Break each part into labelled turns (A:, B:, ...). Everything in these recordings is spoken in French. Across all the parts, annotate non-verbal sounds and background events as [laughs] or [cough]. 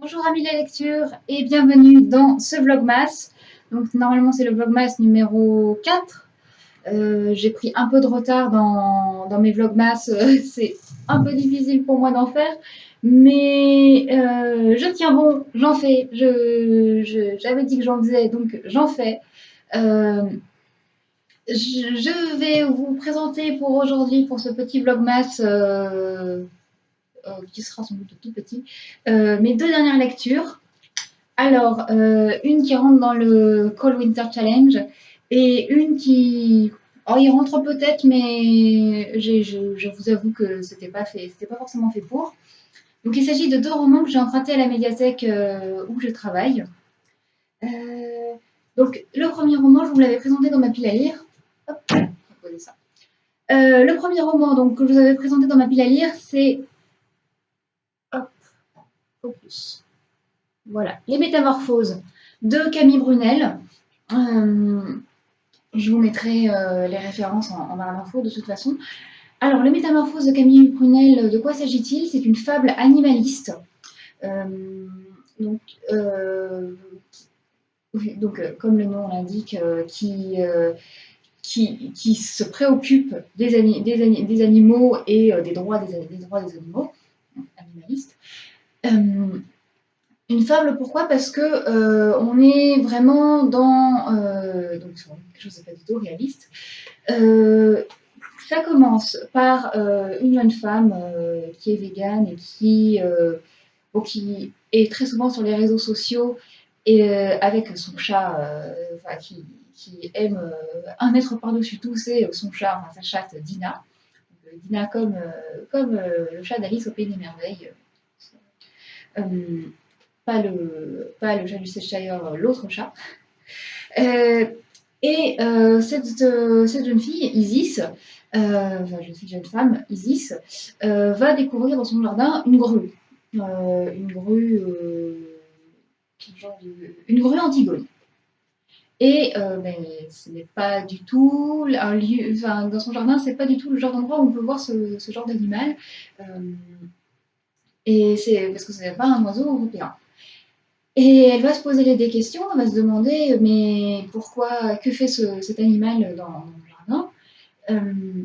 A: Bonjour amis de la lecture et bienvenue dans ce vlogmas. Donc normalement c'est le vlogmas numéro 4. Euh, j'ai pris un peu de retard dans, mes vlogmas, [laughs] c'est un peu difficile pour moi d'en faire. Mais euh, je tiens bon, j'en fais. J'avais dit que j'en faisais, donc j'en fais. Euh, je, vais vous présenter pour aujourd'hui, pour ce petit vlogmas qui sera sans doute tout petit, euh, mes deux dernières lectures. Alors, euh, une qui rentre dans le Cold Winter Challenge et une qui Oh, il rentre peut-être, mais je, je, vous avoue que c'était pas pas forcément fait pour. Donc il s'agit de deux romans que j'ai empruntés à la médiathèque où je travaille. donc le premier roman, je vous l'avais présenté dans ma pile à lire. Hop, ça. le premier roman donc, que je vous avais présenté dans ma pile à lire, c'est Focus. Voilà, les métamorphoses de Camille Brunel. Euh, je vous mettrai euh, les références en, barre d'infos de toute façon. Alors, les métamorphoses de Camille Brunel, de quoi s'agit-il? C'est une fable animaliste. Euh, donc, comme le nom l'indique, qui, se préoccupe des, animaux et des droits des, animaux. Euh, une fable, pourquoi? Parce que euh, on est vraiment dans euh, donc, quelque chose de pas du tout réaliste. ça commence par une jeune femme qui est végane et qui, est très souvent sur les réseaux sociaux et avec son chat qui, aime un être par-dessus tout, c'est son chat, sa chatte Dina. Dina comme, comme le chat d'Alice au Pays des Merveilles, euh, pas, le, pas le chat du Cheshire, l'autre chat. Euh, et euh, cette, cette, jeune fille, Isis, enfin jeune jeune femme, Isis, va découvrir dans son jardin une grue. une grue, une grue Antigone. Et ben, ce n'est pas du tout un lieu, enfin, dans son jardin, c'est pas du tout le genre d'endroit où on peut voir ce, ce genre d'animal. Et c'est parce que ce n'est pas un oiseau européen. Et elle va se poser des questions, elle va se demander mais pourquoi, que fait cet animal dans, le jardin? Euh,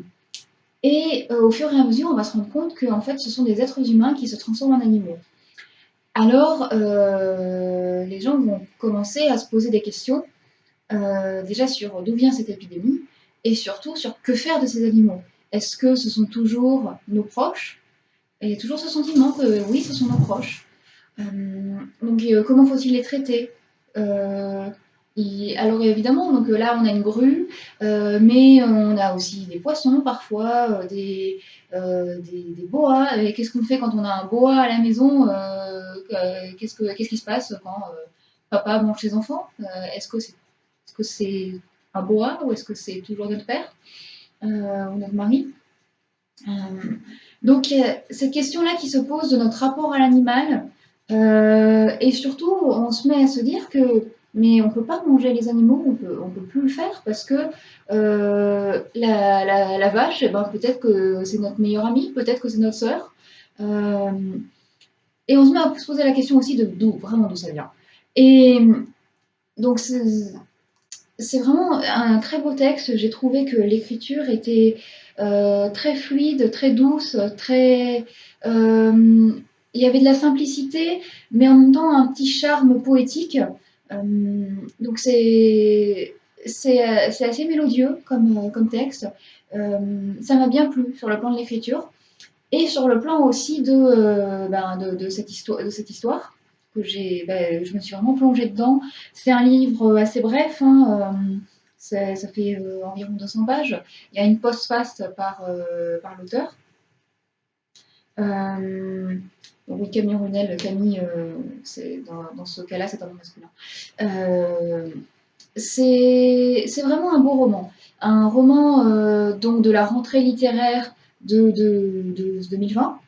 A: Et euh, au fur et à mesure, on va se rendre compte que en fait, ce sont des êtres humains qui se transforment en animaux. Alors, euh, les gens vont commencer à se poser des questions, déjà sur d'où vient cette épidémie, et surtout sur que faire de ces animaux. Est-ce que ce sont toujours nos proches? Et toujours ce sentiment que oui, ce sont nos proches. Euh, donc euh, comment faut-il les traiter? Euh, alors évidemment, donc là on a une grue, mais on a aussi des poissons parfois, des, des, boas. Qu'est-ce qu'on fait quand on a un boa à la maison? Qu'est-ce qu'est-ce qui se passe quand papa mange ses enfants? Est-ce que c'est est -ce c'est un boa ou est-ce que c'est toujours notre père ou notre mari? Donc, cette question-là qui se pose de notre rapport à l'animal, euh, et surtout, on se met à se dire que, mais on ne peut pas manger les animaux, on peut, peut plus le faire parce que euh, la, vache, eh ben, peut-être que c'est notre meilleure amie, peut-être que c'est notre sœur. Euh, et on se met à se poser la question aussi de d'où, vraiment d'où ça vient. Et donc, c'est vraiment un très beau texte. J'ai trouvé que l'écriture était euh, très fluide, très douce, très... Euh, il y avait de la simplicité, mais en même temps un petit charme poétique. Euh, donc c'est assez mélodieux comme, comme texte. ça m'a bien plu sur le plan de l'écriture et sur le plan aussi de, ben, de, cette, histoire, de cette histoire que ben, je me suis vraiment plongée dedans. C'est un livre assez bref. Hein, ça fait euh, environ 200 pages. Il y a une postface par, euh, par l'auteur. Euh, oui, Camille Runel, Camille, dans, ce cas-là, c'est un nom masculin. c'est vraiment un beau roman. Un roman donc de la rentrée littéraire de, de 2020.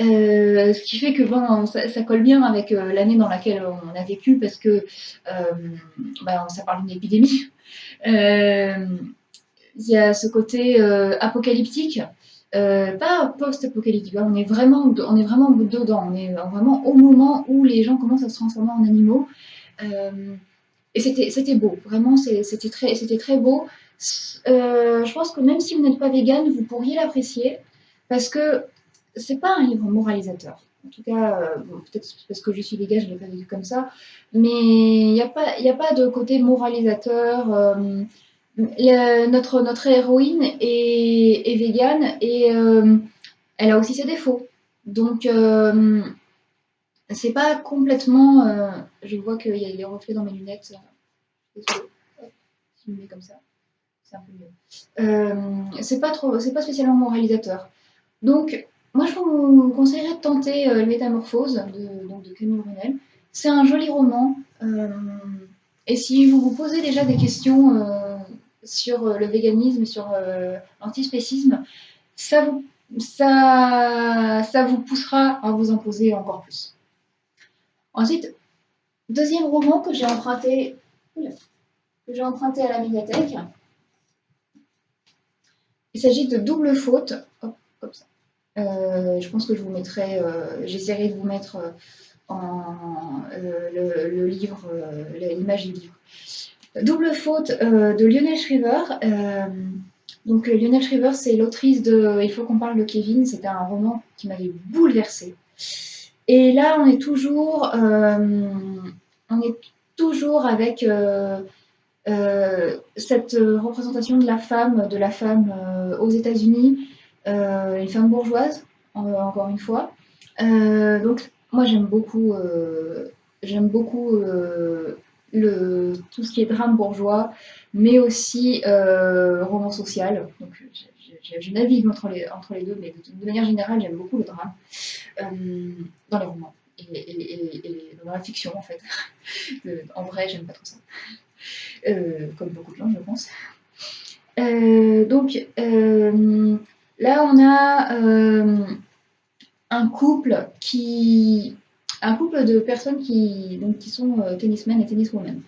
A: Euh, ce qui fait que bon, ça, colle bien avec euh, l'année dans laquelle on a vécu parce que euh, bah, ça parle d'une épidémie. Il y a ce côté apocalyptique pas post-apocalyptique, on est vraiment, on est vraiment dedans, on est vraiment au moment où les gens commencent à se transformer en animaux. et c'était beau, vraiment, c'était très beau. je pense que même si vous n'êtes pas vegan, vous pourriez l'apprécier parce que c'est pas un livre moralisateur. En tout cas, euh, peut-être parce que je suis vegan, je l'ai pas vécu comme ça. Mais il n'y a, pas, a pas de côté moralisateur. Euh, notre, notre héroïne est, est végane et euh, elle a aussi ses défauts. Donc, c'est pas complètement. je vois qu'il y a des reflets dans mes lunettes. Désolée. je me comme ça, c'est un peu mieux. c'est pas, pas spécialement moralisateur. Donc, moi, je vous conseillerais de tenter euh, Métamorphose de, Camille Brunel. C'est un joli roman. Euh, et si vous vous posez déjà des questions euh, sur le véganisme, sur l'antispécisme, ça vous, ça, ça vous poussera à vous en poser encore plus. Ensuite, deuxième roman que j'ai emprunté, que j'ai emprunté à la médiathèque. Il s'agit de Double Faute. comme ça. Euh, je pense que je vous mettrai, euh, j'essaierai de vous mettre euh, en, le, livre, l'image du livre. Double faute de Lionel Shriver. donc Lionel Shriver, c'est l'autrice de Il faut qu'on parle de Kevin. C'était un roman qui m'avait bouleversée. Et là, on est toujours, on est toujours avec cette représentation de la femme, de la femme aux États-Unis, une femme bourgeoise, encore une fois. Euh, donc, moi, j'aime beaucoup, euh, beaucoup le, tout ce qui est drame bourgeois, mais aussi roman social. Donc, je, navigue entre les, entre les deux, mais de, manière générale, j'aime beaucoup le drame dans les romans et, dans la fiction, en fait. [laughs] en vrai, j'aime pas trop ça. comme beaucoup de gens, je pense. donc, Là, on a euh, un couple qui, un de personnes qui, sont euh, tennismen et tenniswomen.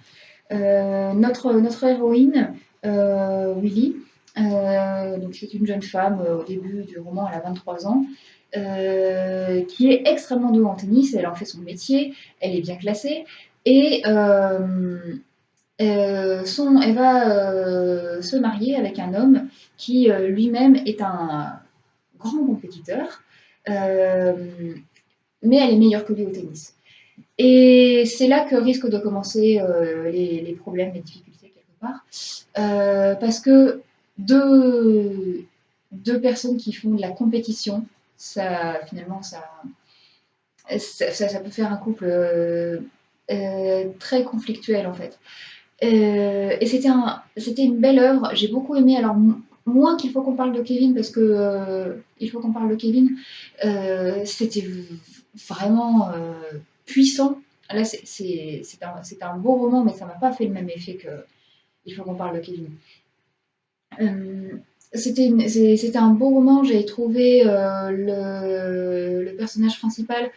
A: Euh, notre, héroïne, Willy, c'est une jeune femme au début du roman, elle a 23 ans, qui est extrêmement douée en tennis, elle en fait son métier, elle est bien classée, euh, elle va euh, se marier avec un homme qui euh, lui-même est un grand compétiteur, mais elle est meilleure que lui au tennis. Et c'est là que risquent de commencer les, problèmes, les difficultés quelque part, parce que deux, deux personnes qui font de la compétition, ça finalement ça, ça, peut faire un couple très conflictuel en fait. Euh, et c'était un, une belle œuvre. J'ai beaucoup aimé. Alors, moins qu'il faut qu'on parle de Kevin, parce que euh, il faut qu'on parle de Kevin, euh, c'était vraiment puissant. Là, c'est un, un, beau roman, mais ça m'a pas fait le même effet que Il faut qu'on parle de Kevin. c'était un beau roman. J'ai trouvé le, le, personnage principal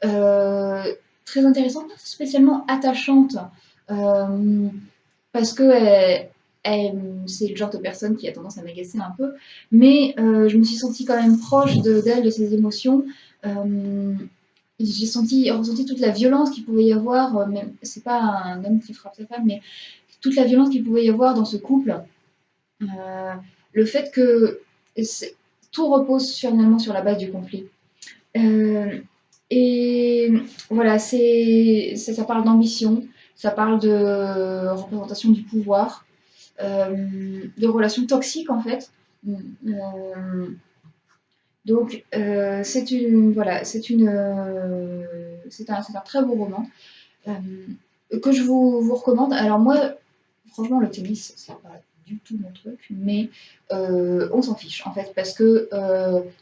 A: très intéressant, pas spécialement attachante parce que c'est le genre de personne qui a tendance à m'agacer un peu, mais euh, je me suis sentie quand même proche d'elle, de, ses émotions. Euh, j'ai senti, ressenti toute la violence qu'il pouvait y avoir, euh, même c'est pas un homme qui frappe sa femme, mais toute la violence qu'il pouvait y avoir dans ce couple. le fait que tout repose finalement sur la base du conflit. et voilà, ça parle d'ambition, ça parle de représentation du pouvoir, euh, de relations toxiques en fait. Euh, donc euh, c'est une voilà, c'est une c'est un, un, très beau roman que je vous, vous, recommande. Alors moi, franchement, le tennis, c'est pas du tout mon truc, mais on s'en fiche en fait, parce que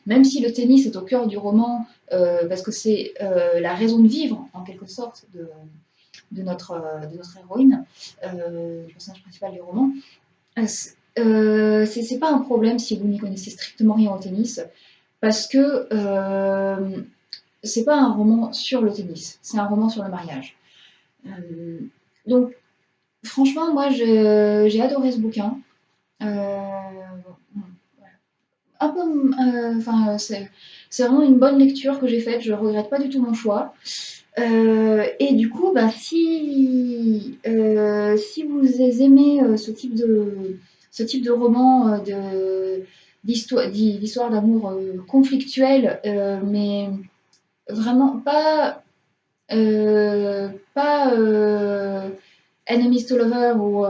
A: même si le tennis est au cœur du roman, parce que c'est la raison de vivre en quelque sorte de, de notre, euh, de notre héroïne, euh, le personnage principal du roman, euh, c'est pas un problème si vous n'y connaissez strictement rien au tennis, parce que c'est pas un roman sur le tennis, c'est un roman sur le mariage. donc, franchement, moi, j'ai adoré ce bouquin. euh, c'est vraiment une bonne lecture que j'ai faite. Je regrette pas du tout mon choix. Euh, et du coup, bah, si, euh, si vous aimez euh, ce type de, ce type de roman d'histoire, d'amour conflictuelle, mais vraiment pas, pas enemies to lover ou,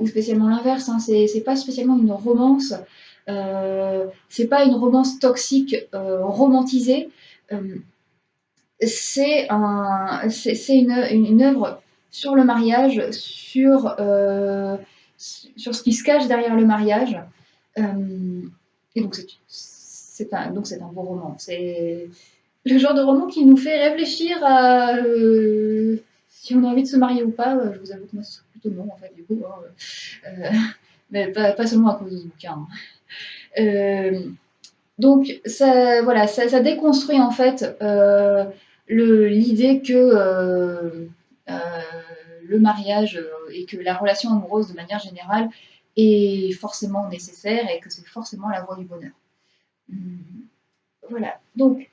A: ou, spécialement l'inverse, hein, c'est, pas spécialement une romance, c'est pas une romance toxique romantisée. C'est un, une, une, une œuvre sur le mariage, sur, euh, sur ce qui se cache derrière le mariage. Euh, et donc c'est, un, donc un beau roman. C'est le genre de roman qui nous fait réfléchir à euh, si on a envie de se marier ou pas. Je vous avoue que moi, c'est plutôt non, en fait, du coup. hein. Mais pas, pas seulement à cause de ce bouquin. hein. Donc, ça, voilà, ça, déconstruit en fait euh, l'idée que euh, euh, le mariage et que la relation amoureuse de manière générale est forcément nécessaire et que c'est forcément la voie du bonheur. Voilà. Donc,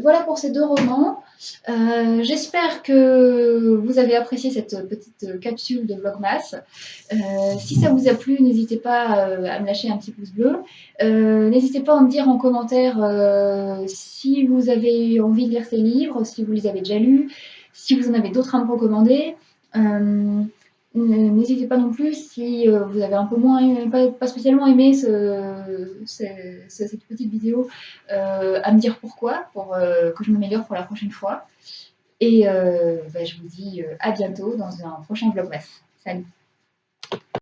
A: voilà pour ces deux romans. Euh, J'espère que vous avez apprécié cette petite capsule de Vlogmas. Euh, si ça vous a plu, n'hésitez pas euh, à me lâcher un petit pouce bleu. N'hésitez pas à me dire en commentaire si vous avez envie de lire ces livres, si vous les avez déjà lus, si vous en avez d'autres à me recommander. Euh, N'hésitez pas non plus si euh, vous avez un peu moins, pas, spécialement aimé ce- ce- ce- cette petite vidéo, euh, à me dire pourquoi, pour que je m'améliore pour la prochaine fois. Et bah, je vous dis à bientôt dans un prochain vlogmas. Salut